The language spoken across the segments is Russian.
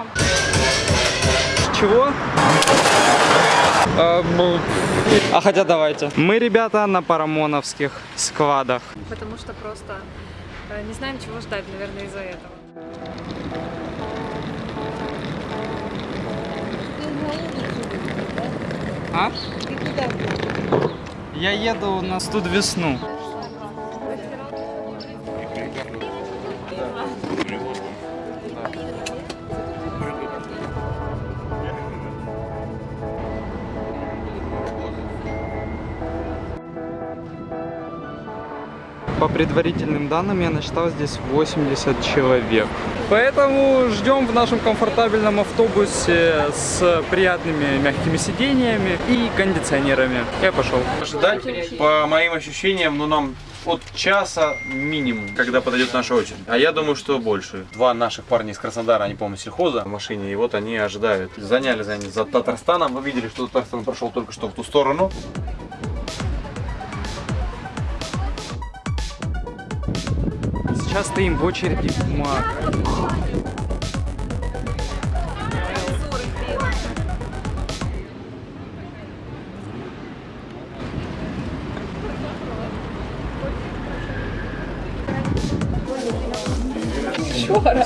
ждем. Чего? А, а хотя давайте. Мы, ребята, на парамоновских складах. Потому что просто э, не знаем, чего ждать, наверное, из-за этого. А? Я еду на студ весну. По предварительным данным я насчитал здесь 80 человек. Поэтому ждем в нашем комфортабельном автобусе с приятными мягкими сидениями и кондиционерами. Я пошел. Ждать, по моим ощущениям, ну нам от часа минимум, когда подойдет наша очередь. А я думаю, что больше. Два наших парня из Краснодара, они, по-моему, сельхоза в машине, и вот они ожидают. Заняли за, за Татарстаном, вы видели, что Татарстан прошел только что в ту сторону. Сейчас стоим в очереди в МАК.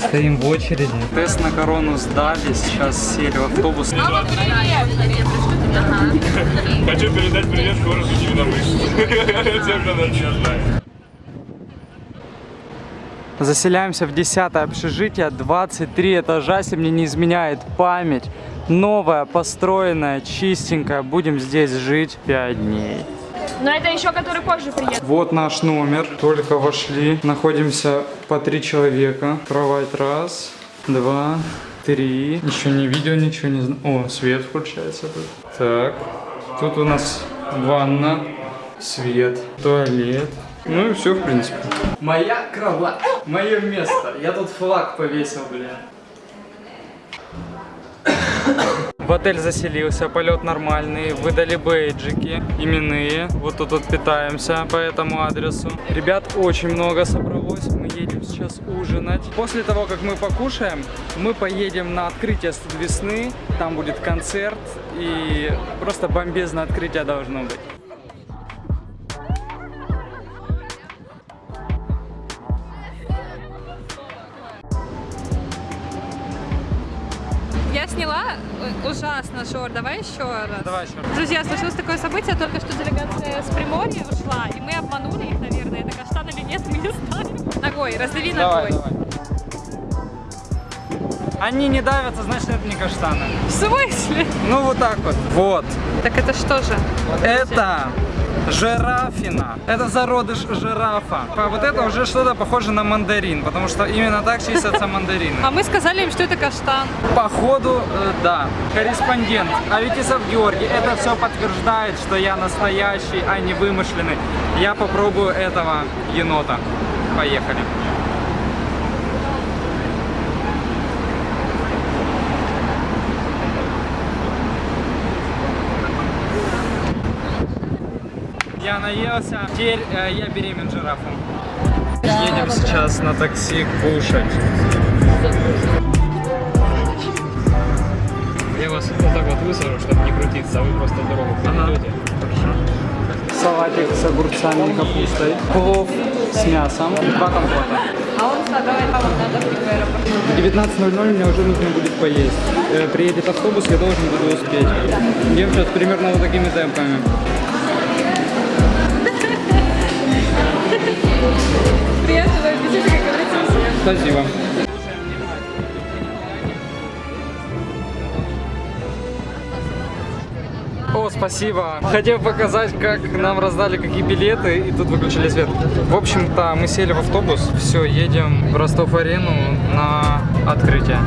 Стоим в очереди. Тест на корону сдали, сейчас сели в автобус. Хочу передать привет городу Невиномышль. Всем, кто нас не знает. Заселяемся в 10 общежитие, 23 этажа, если мне не изменяет память. Новая, построенная, чистенькая. Будем здесь жить 5 дней. Но это еще который позже приедет. Вот наш номер. Только вошли. Находимся по три человека. Кровать раз, два, три. Еще не видео, ничего не знаю. О, свет включается тут. Так. Тут у нас ванна, свет, туалет. Ну и все, в принципе. Моя кровать. Мое место. Я тут флаг повесил, блин. В отель заселился, полет нормальный, выдали бейджики именные. Вот тут вот питаемся по этому адресу. Ребят очень много собралось, мы едем сейчас ужинать. После того, как мы покушаем, мы поедем на открытие весны. Там будет концерт и просто бомбезное открытие должно быть. Сняла ужасно шор. Давай еще раз. Давай еще раз. Друзья, случилось такое событие, только что делегация с Приморья ушла, и мы обманули их, наверное, это каштан или нет, мы не знаем. Ногой, раздави Давай, ногой. давай. Они не давятся, значит это не каштаны. В смысле? Ну вот так вот. Вот. Так это что же? Это жирафина. Это зародыш жирафа. А вот это уже что-то похоже на мандарин, потому что именно так чистятся мандарины. А мы сказали им, что это каштан. Походу, да. Корреспондент Аветисов Георгий. Это все подтверждает, что я настоящий, а не вымышленный. Я попробую этого енота. Поехали. Я наелся. Теперь э, я беремен жирафом. Едем сейчас на такси кушать. Я вас вот так вот высажу, чтобы не крутиться, а вы просто дорогу перейдете. Салатик с огурцами и капустой. Плов с мясом. Два компота. А он давай там надо в аэропорт. В 19.00 мне уже нужно будет поесть. Э, Приедет автобус, я должен буду успеть. Ем сейчас примерно вот такими темпами. Спасибо. О, спасибо. Хотел показать, как нам раздали какие билеты, и тут выключили свет. В общем-то, мы сели в автобус, все, едем в Ростов-Арену на открытие.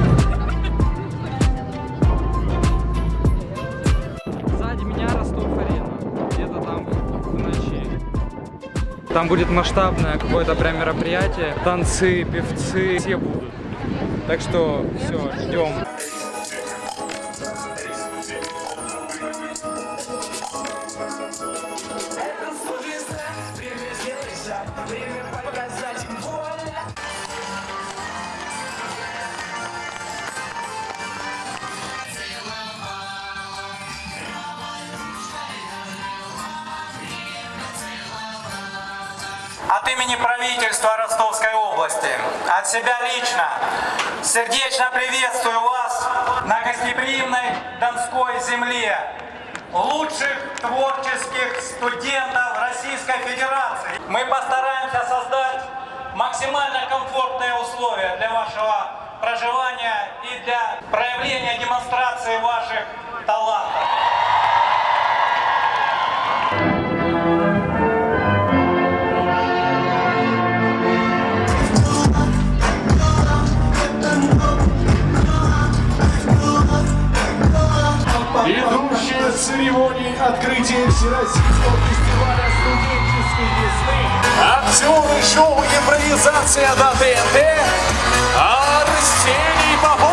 Там будет масштабное какое-то прям мероприятие, танцы, певцы, все будут. Так что все, ждем. Себя лично, сердечно приветствую вас на гостеприимной Донской земле, лучших творческих студентов Российской Федерации. Мы постараемся создать максимально комфортные условия для вашего проживания и для проявления демонстрации ваших талантов. Церемонии открытия Всероссийского фестиваля студенческой весны. Актеры шоу «Импровизация на ТНТ» Арсений Попов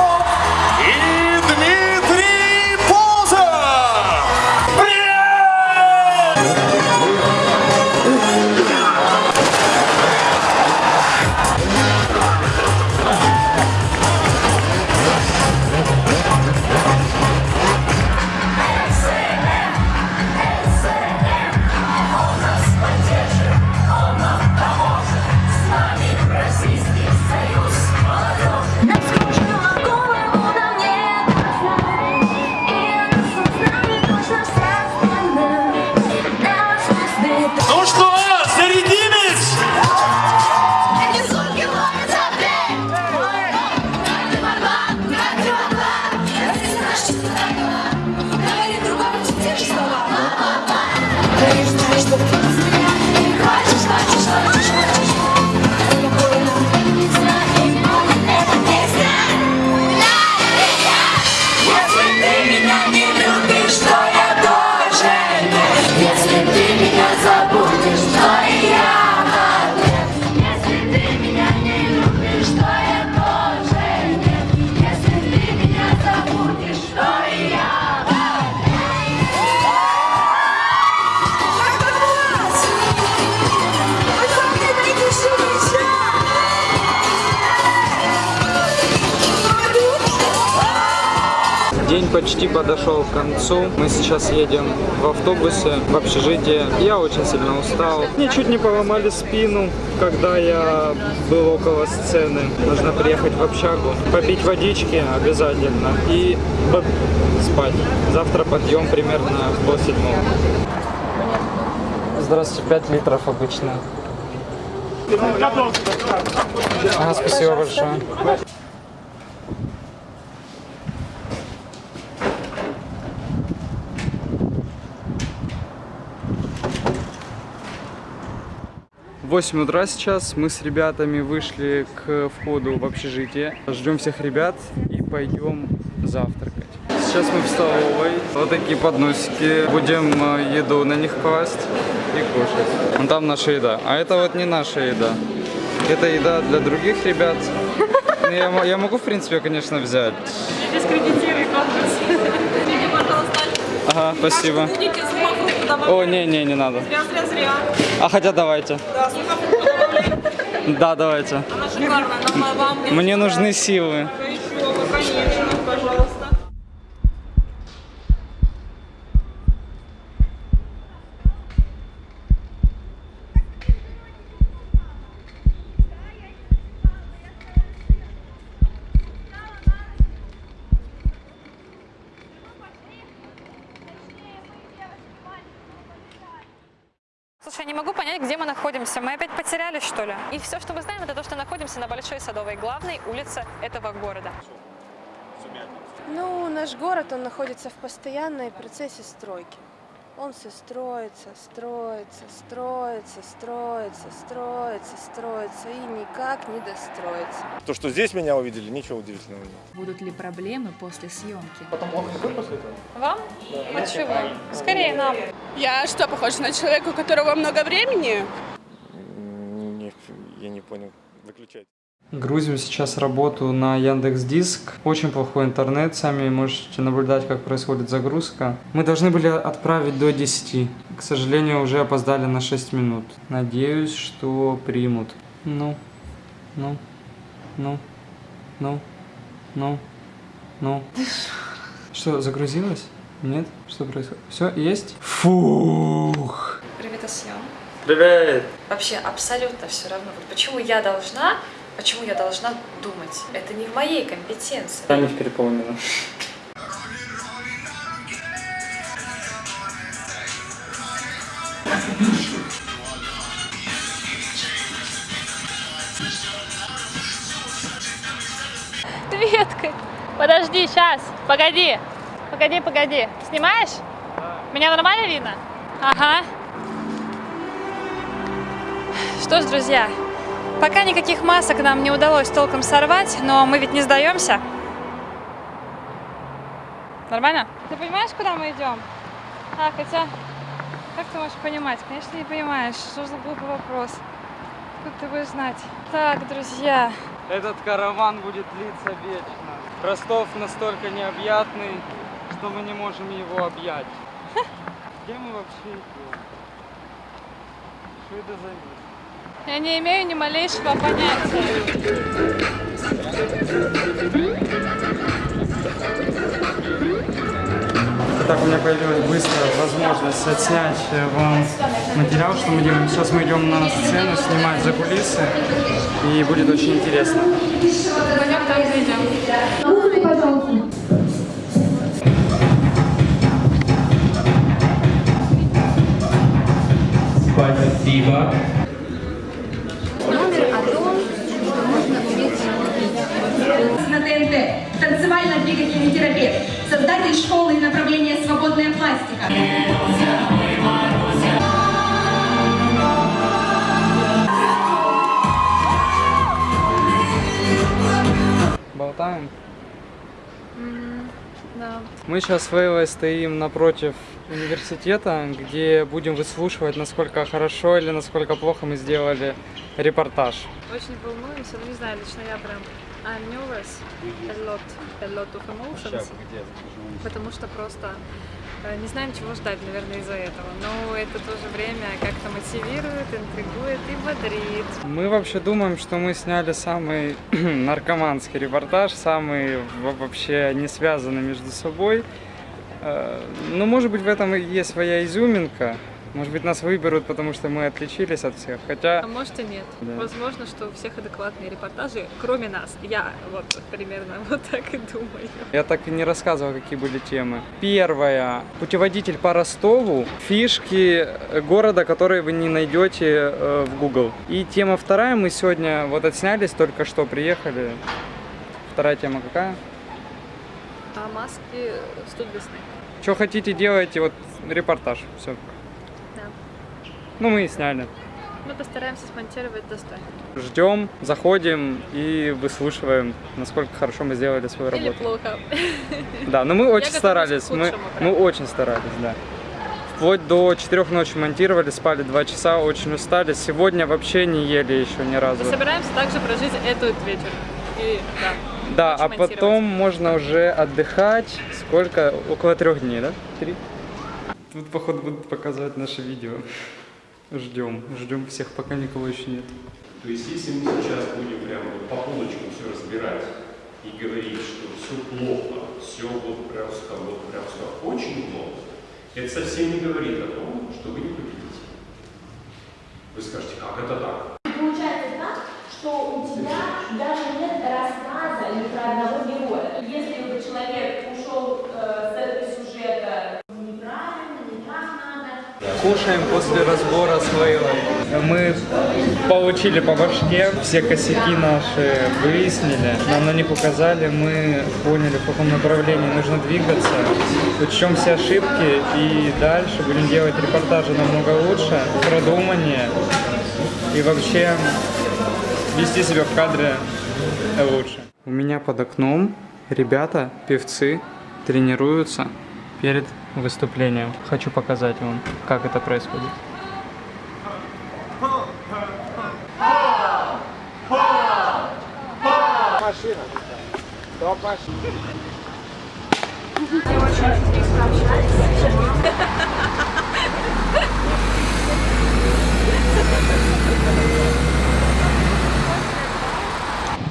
почти подошел к концу. Мы сейчас едем в автобусе в общежитие. Я очень сильно устал. Мне чуть не поломали спину, когда я был около сцены. Нужно приехать в общагу, попить водички обязательно и спать. Завтра подъем примерно в полседьмого. Здравствуйте, 5 литров обычно. Ага, спасибо большое. 8 утра сейчас мы с ребятами вышли к входу в общежитие. Ждем всех ребят и пойдем завтракать. Сейчас мы в столовой. Вот такие подносики. Будем э, еду на них класть и кушать. Вон там наша еда. А это вот не наша еда. Это еда для других ребят. Ну, Я, я могу, в принципе, конечно, взять. Дискредитируй конкурс. Ага, спасибо. О, не, не, не надо. Зря, зря, зря. А хотя давайте. Да, давайте. Она шикарная. Вам Мне нужны силы. Конечно, Слушай, я не могу понять, где мы находимся. Мы опять потерялись, что ли? И все, что мы знаем, это то, что находимся на Большой Садовой, главной улице этого города. Ну, наш город, он находится в постоянной процессе стройки. Он все строится, строится, строится, строится, строится, строится и никак не достроится. То, что здесь меня увидели, ничего удивительного нет. Будут ли проблемы после съемки? Вам? Почему? Скорее нам. Я что, похожа на человека, у которого много времени? Не, я не понял. Выключайте. Грузим сейчас работу на Яндекс Диск. Очень плохой интернет, сами можете наблюдать, как происходит загрузка. Мы должны были отправить до 10. К сожалению, уже опоздали на 6 минут. Надеюсь, что примут. Ну, ну, ну, ну, ну, ну. Что, загрузилось? Нет? Что происходит? Все, есть? Фух! Привет, Асьян. Привет! Вообще абсолютно все равно. Вот почему я должна, почему я должна думать? Это не в моей компетенции. Я не переполнена. Веткой. Подожди, сейчас. Погоди. Погоди, погоди. Снимаешь? Меня нормально видно? Ага. Что ж, друзья, пока никаких масок нам не удалось толком сорвать, но мы ведь не сдаемся. Нормально? Ты понимаешь, куда мы идем? А, хотя, как ты можешь понимать? Конечно, не понимаешь. Что за глупый вопрос? Как ты будешь знать? Так, друзья, Этот караван будет длиться вечно. Ростов настолько необъятный, что мы не можем его объять. Где мы вообще идем? Что это за место? Я не имею ни малейшего понятия. Итак, у меня появилась быстрая возможность отснять э, вам материал, что мы делаем. Сейчас мы идем на сцену снимать за кулисы, и будет очень интересно. Пойдем там зайдем. Спасибо. ТНТ, танцевально-двигательный терапевт, создатель школы и направления «Свободная пластика». Болтаем. Да. Мы сейчас с Вейлой стоим напротив университета, где будем выслушивать, насколько хорошо или насколько плохо мы сделали репортаж. Очень волнуемся, ну не знаю, лично я прям I'm nervous, a lot, a lot of emotions, потому что просто э, не знаем, чего ждать, наверное, из-за этого. Но это в то же время как-то мотивирует, интригует и бодрит. Мы вообще думаем, что мы сняли самый наркоманский репортаж, самый во- вообще не связанный между собой. Э, Ну, может быть, в этом и есть своя изюминка. Может быть, нас выберут, потому что мы отличились от всех. Хотя А может и нет. Да. Возможно, что у всех адекватные репортажи, кроме нас. Я вот примерно вот так и думаю. Я так и не рассказывал, какие были темы. Первая. Путеводитель по Ростову. Фишки э, города, которые вы не найдете э, в Google. И тема вторая. Мы сегодня вот отснялись, только что приехали. Вторая тема какая? А маски студ весны. Что хотите, делайте. Вот репортаж. Все. Ну, мы и сняли. Мы постараемся смонтировать достойно. Ждем, заходим и выслушиваем, насколько хорошо мы сделали свою Или работу. плохо. Да, но мы очень готовлюсь старались. к Мы, мы очень старались, да. Вплоть до 4 ночи монтировали, спали 2 часа, очень устали. Сегодня вообще не ели еще ни разу. Мы собираемся также прожить этот вечер. И да. Да, а потом можно уже отдыхать. Сколько? Около трех дней, да? Три? Тут, походу, будут показывать наше видео. Ждем, ждем всех, пока никого еще нет. То есть, если мы сейчас будем прям вот по полочкам все разбирать и говорить, что все плохо, все вот просто, вот просто очень плохо, это совсем не говорит о том, что вы не победите. Вы скажете, как это так? Получается так, что у тебя даже нет рассказа ни про одного героя. Если бы человек ушел э, с этого сюжета неправильно, не так надо, Кушаем после разбора с Лейлой. Мы получили по башке, все косяки наши выяснили, нам на них указали, мы поняли, в каком направлении нужно двигаться, учтем все ошибки и дальше будем делать репортажи намного лучше, продуманнее и вообще вести себя в кадре лучше. У меня под окном ребята, певцы, тренируются перед выступлением. Хочу показать вам, как это происходит. Машина. Стоп, машина.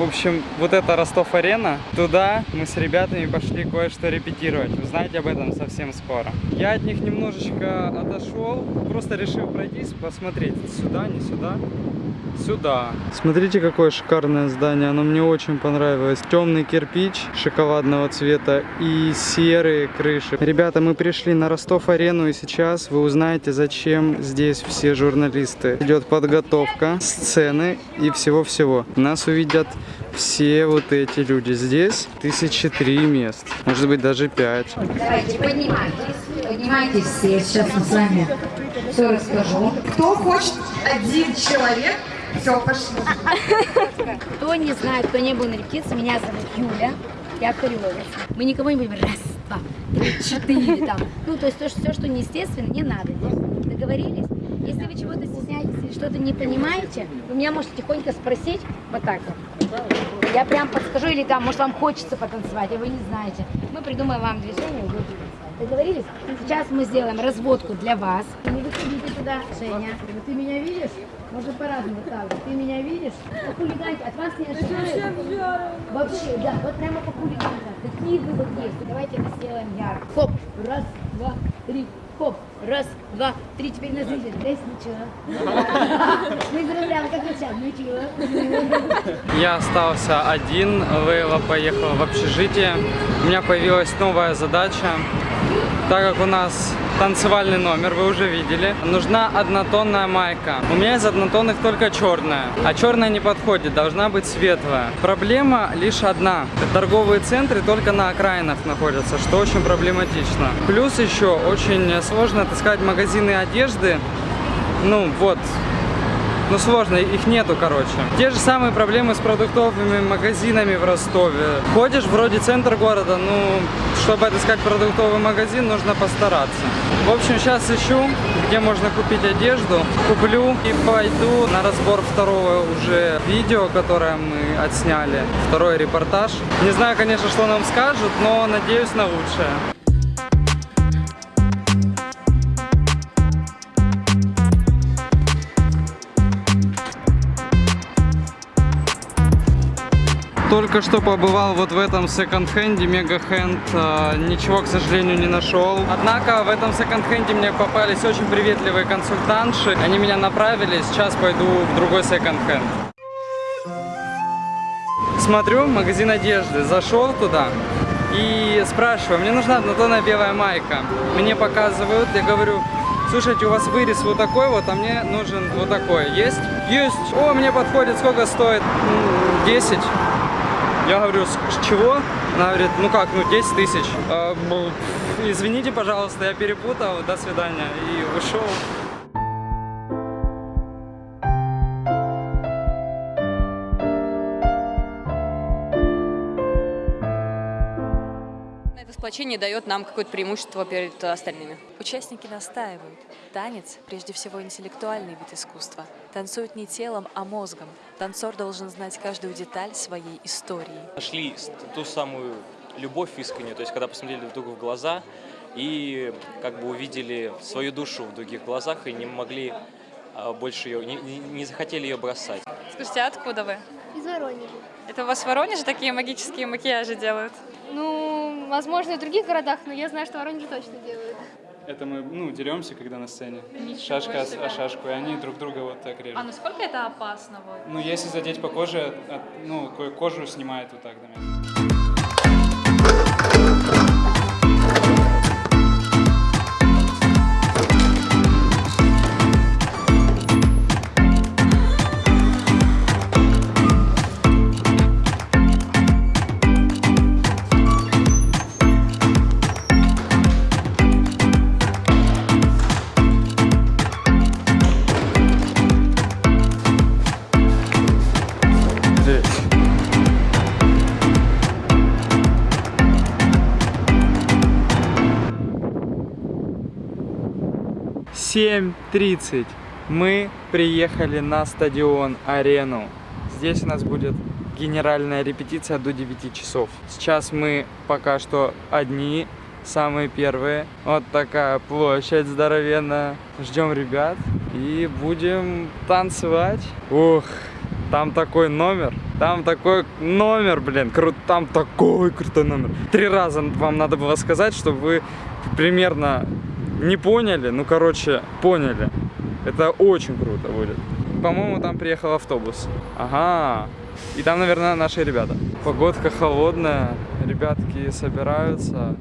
Общем, вот это Ростов-арена. Туда мы с ребятами пошли кое-что репетировать. Узнаете об этом совсем скоро. Я от них немножечко отошел. Просто решил пройтись, посмотреть. Сюда, не сюда. Сюда. Смотрите, какое шикарное здание. Оно мне очень понравилось. Темный кирпич шоколадного цвета и серые крыши. Ребята, мы пришли на Ростов-арену и сейчас вы узнаете, зачем здесь все журналисты. Идет подготовка, сцены и всего-всего. Нас увидят все вот эти люди. Здесь тысячи три мест. Может быть, даже пять. Давайте, поднимайтесь. Поднимайтесь все. Сейчас мы с вами все расскажу. Кто хочет один человек? Все, пошли. Кто не знает, кто не был на репетиции, меня зовут Юля, я хореограф. Мы никого не будем раз, два, три, четыре там. Ну, то есть то, что, все, что неестественно, не надо делать. Договорились? Если вы чего-то стесняетесь или что-то не понимаете, вы меня можете тихонько спросить вот так вот. Я прям подскажу, или там, может, вам хочется потанцевать, а вы не знаете. Мы придумаем вам движение, вы. Договорились? Сейчас мы сделаем разводку для вас. Не выходите туда, Женя. Ты меня видишь? Можно по-разному так. Ты меня видишь? По хулиганке. От вас не ожидают. Вообще, да, вот прямо по хулиганке. Какие вы вот есть? Давайте это сделаем ярко. Хоп, раз, два, три. Хоп, раз, два, три. Теперь нас видят. Здесь ничего. Мы заробляем, как начал. Ничего. Я остался один, Лейла поехала в общежитие. У меня появилась новая задача. Так как у нас танцевальный номер, вы уже видели, нужна однотонная майка. У меня из однотонных только черная, а черная не подходит, должна быть светлая. Проблема лишь одна. Торговые центры только на окраинах находятся, что очень проблематично. Плюс еще очень сложно отыскать магазины одежды. Ну вот, ну сложно, их нету, короче. Те же самые проблемы с продуктовыми магазинами в Ростове. Ходишь вроде центр города, ну, чтобы отыскать продуктовый магазин, нужно постараться. В общем, сейчас ищу, где можно купить одежду. Куплю и пойду на разбор второго уже видео, которое мы отсняли. Второй репортаж. Не знаю, конечно, что нам скажут, но надеюсь на лучшее. Только что побывал вот в этом секонд-хенде, мега-хенд. А, Ничего, к сожалению, не нашел. Однако в этом секонд-хенде мне попались очень приветливые консультантши. Они меня направили, сейчас пойду в другой секонд-хенд. Смотрю, магазин одежды. Зашел туда и спрашиваю, мне нужна однотонная белая майка. Мне показывают, я говорю, слушайте, у вас вырез вот такой вот, а мне нужен вот такой. Есть? Есть. О, мне подходит, сколько стоит? М, 10. Я говорю, с чего? Она говорит, ну как, ну 10 тысяч. А, Извините, пожалуйста, я перепутал, до свидания. И ушел. Сплочение дает нам какое-то преимущество перед остальными. Участники настаивают. Танец – прежде всего интеллектуальный вид искусства. Танцуют не телом, а мозгом. Танцор должен знать каждую деталь своей истории. Нашли ту самую любовь искреннюю, то есть когда посмотрели друг другу в глаза и как бы увидели свою душу в других глазах и не могли а, больше ее, не, не- не захотели ее бросать. Скажите, а откуда вы? Из Воронежа. Это у вас в Воронеже такие магические макияжи делают? Ну, возможно, и в других городах, но я знаю, что в Воронеже точно делают. Это мы, ну, деремся, когда на сцене. Ничего Шашка себе. о шашку, и они друг друга вот так режут. А насколько это опасно? Вот? Ну, если задеть по коже, от, ну, кожу снимает вот так, наверное. 7.30 мы приехали на стадион Арену. Здесь у нас будет генеральная репетиция до 9 часов. Сейчас мы пока что одни, самые первые. Вот такая площадь здоровенная. Ждем ребят и будем танцевать. Ух, там такой номер. Там такой номер, блин, крут, там такой крутой номер. Три раза вам надо было сказать, чтобы вы примерно не поняли. Ну, короче, поняли. Это очень круто будет. По-моему, там приехал автобус. Ага. И там, наверное, наши ребята. Погодка холодная. Ребятки собираются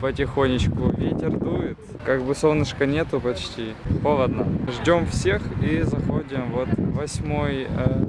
потихонечку. Ветер дует. Как бы солнышка нету почти. Холодно. Ждем всех и заходим. Вот восьмой э,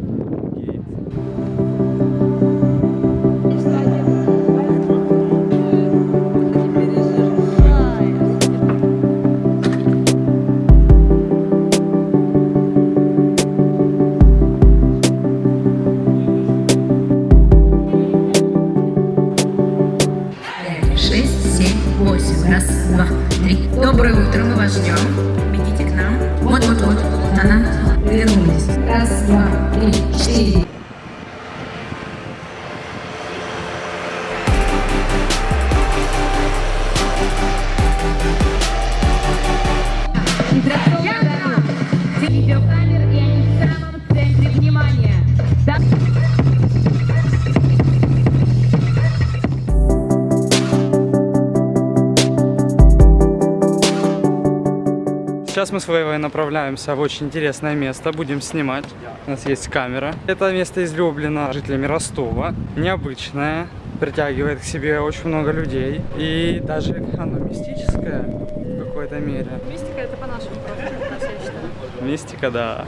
Сейчас мы с Вейвой направляемся в очень интересное место. Будем снимать. У нас есть камера. Это место излюблено жителями Ростова. Необычное. Притягивает к себе очень много людей. И даже оно мистическое в какой-то мере. Мистика это по-нашему просто, я считаю. Мистика, да.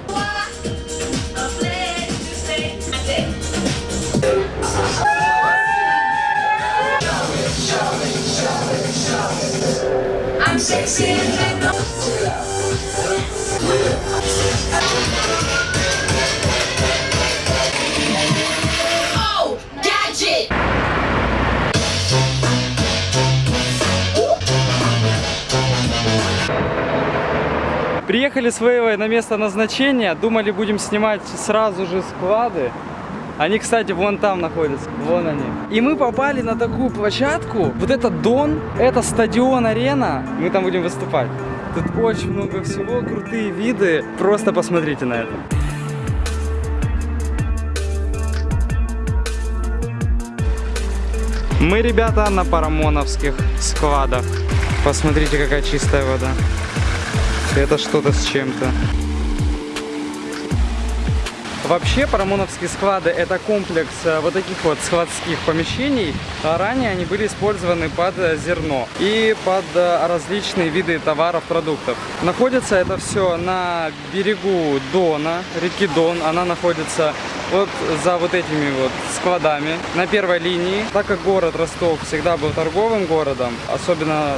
I'm sexy and! Приехали с Вейвой на место назначения. Думали, будем снимать сразу же склады. Они, кстати, вон там находятся. Вон они. И мы попали на такую площадку. Вот это Дон, это стадион-арена. Мы там будем выступать. Тут очень много всего, крутые виды. Просто посмотрите на это. Мы, ребята, на парамоновских складах. Посмотрите, какая чистая вода. Это что-то с чем-то. Вообще, парамоновские склады это комплекс э, вот таких вот складских помещений. А Ранее они были использованы под э, зерно и под э, различные виды товаров, продуктов. Находится это все на берегу Дона, реки Дон. Она находится вот за вот этими вот складами на первой линии. Так как город Ростов всегда был торговым городом, особенно...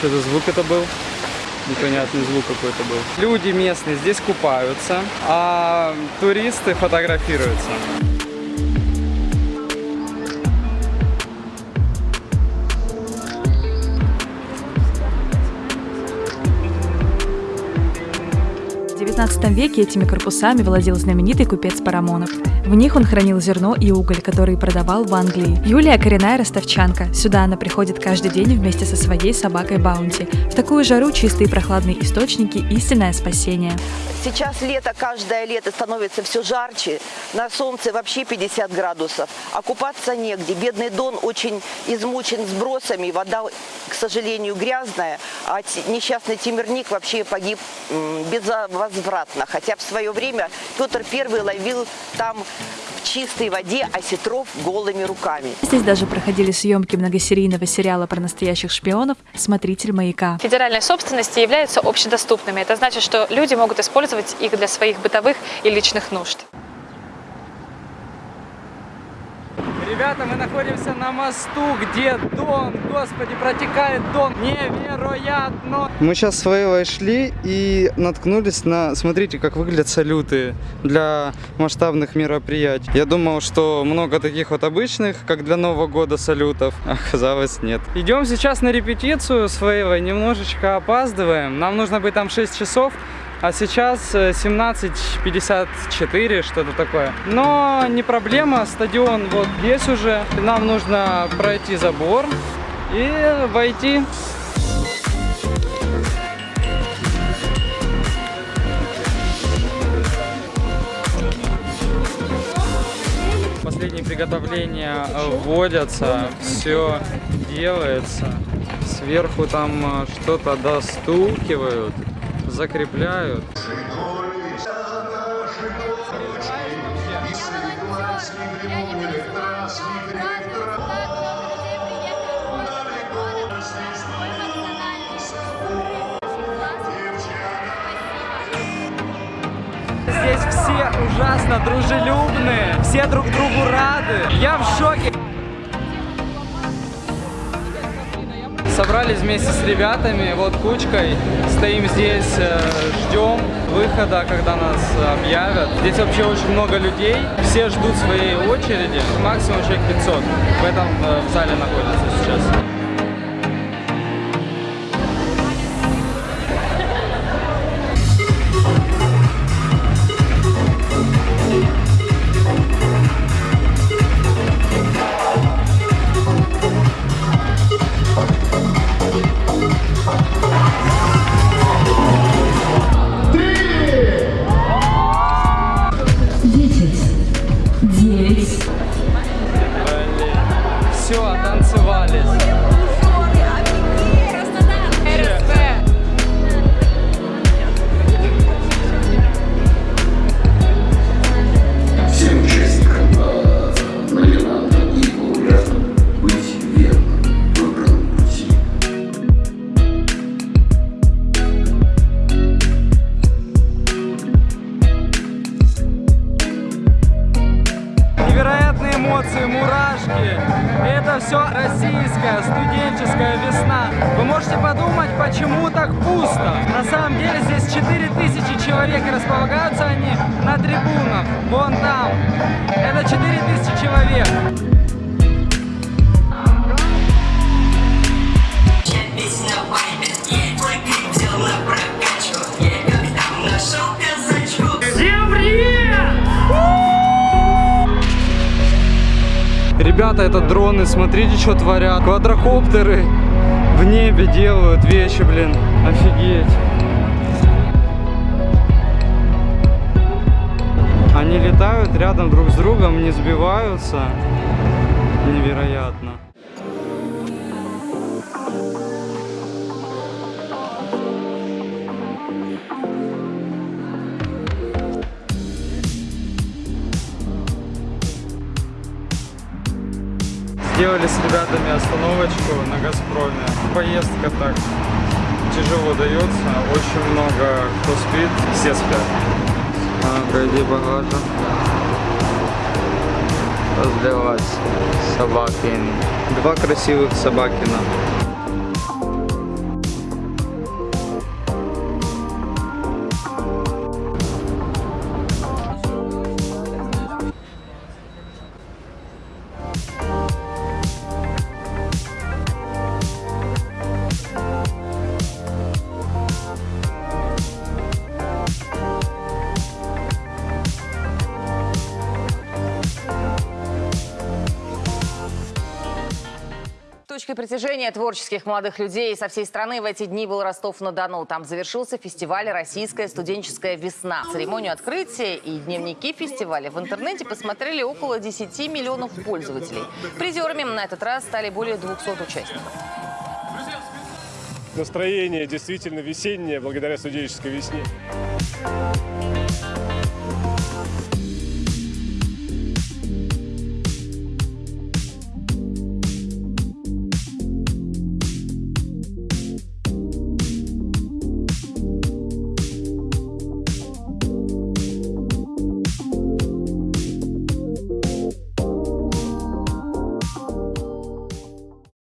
Что за звук это был? Непонятный звук какой-то был. Люди местные здесь купаются, а туристы фотографируются. XIX веке этими корпусами владел знаменитый купец Парамонов. В них он хранил зерно и уголь, который продавал в Англии. Юлия – коренная ростовчанка. Сюда она приходит каждый день вместе со своей собакой Баунти. В такую жару чистые прохладные источники – истинное спасение. Сейчас лето, каждое лето становится все жарче. На солнце вообще 50 градусов. А купаться негде. Бедный Дон очень измучен сбросами. Вода, к сожалению, грязная. А несчастный Тимирник вообще погиб м, безвозвратно. Хотя в свое время Петр I ловил там в чистой воде осетров голыми руками. Здесь даже проходили съемки многосерийного сериала про настоящих шпионов «Смотритель маяка». федеральной собственности являются общедоступными. Это значит, что люди могут использовать их для своих бытовых и личных нужд. Ребята, мы находимся на мосту, где Дон, господи, протекает Дон. Невероятно! Мы сейчас с Вейвой шли и наткнулись на... Смотрите, как выглядят салюты для масштабных мероприятий. Я думал, что много таких вот обычных, как для Нового года салютов. Оказалось, нет. Идем сейчас на репетицию с Вейвой, немножечко опаздываем. Нам нужно быть там 6 часов. А сейчас э, 17.54, что-то такое. Но не проблема, стадион вот здесь уже. Нам нужно пройти забор и войти. Последние приготовления вводятся, все делается. Сверху там э, что-то достукивают закрепляют. Здесь все ужасно дружелюбные, все друг другу рады. Я в шоке. Собрались вместе с ребятами, вот кучкой, стоим здесь, э, ждем выхода, когда нас объявят. Здесь вообще очень много людей, все ждут своей очереди, максимум человек 500 в этом э, в зале находится сейчас. Что творят. Квадрокоптеры в небе делают вещи, блин. Офигеть. Они летают рядом друг с другом, не сбиваются. Невероятно. Сделали с ребятами остановочку на Газпроме. Поездка так тяжело дается, очень много кто спит, все спят. Пойди багажа. Разливать собакин. Два красивых собакина. Точкой притяжения творческих молодых людей со всей страны в эти дни был Ростов-на-Дону. Там завершился фестиваль «Российская студенческая весна». Церемонию открытия и дневники фестиваля в интернете посмотрели около 10 миллионов пользователей. Призерами на этот раз стали более 200 участников. Настроение действительно весеннее благодаря студенческой весне.